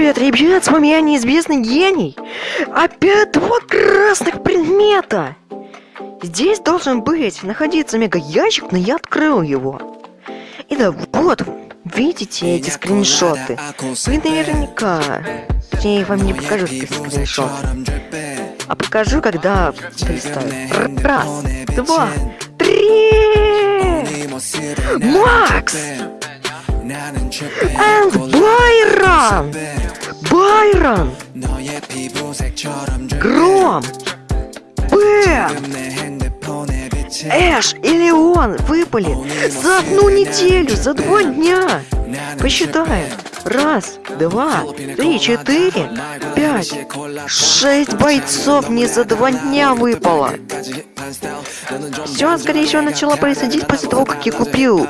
Привет, ребят, с вами я, неизвестный гений. Опять два красных предмета. Здесь должен быть находиться мега-ящик, но я открыл его. И да, вот, видите эти скриншоты? Вы наверняка... Я вам не покажу эти скриншоты. А покажу, когда представлю. Раз, два, три! Макс! And Байрон! Байрон! Гром! Бэм! Эш и Леон выпали за одну неделю, за два дня. Посчитаем. Раз, два, три, четыре, пять, шесть бойцов не за два дня выпало. Все, скорее всего, начало происходить после того, как я купил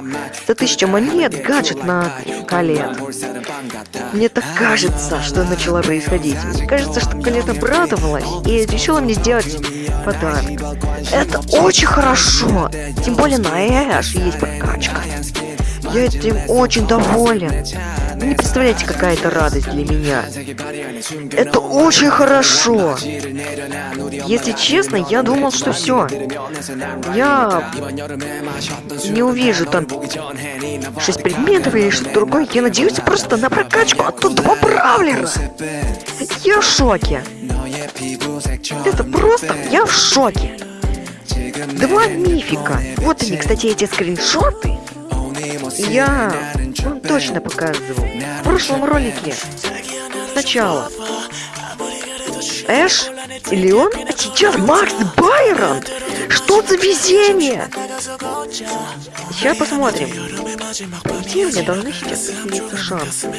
за тысячу монет гаджет на колет. Мне так кажется, что начало происходить. Мне кажется, что колет обрадовалась и решила мне сделать подарок. Это очень хорошо. Тем более на Эш есть прокачка. Я этим очень доволен. Вы не представляете, какая это радость для меня. Это очень хорошо. Если честно, я думал, что все. Я не увижу там 6 предметов или что-то другое. Я надеюсь просто на прокачку от тут два бравлера. Я в шоке. Это просто... Я в шоке. Два мифика. Вот они, кстати, эти скриншоты. Я вам точно показывал. В прошлом ролике. Сначала. Эш или он? А сейчас Макс Байрон? Что за везение? Сейчас посмотрим. Где мне должны сейчас появиться шансы?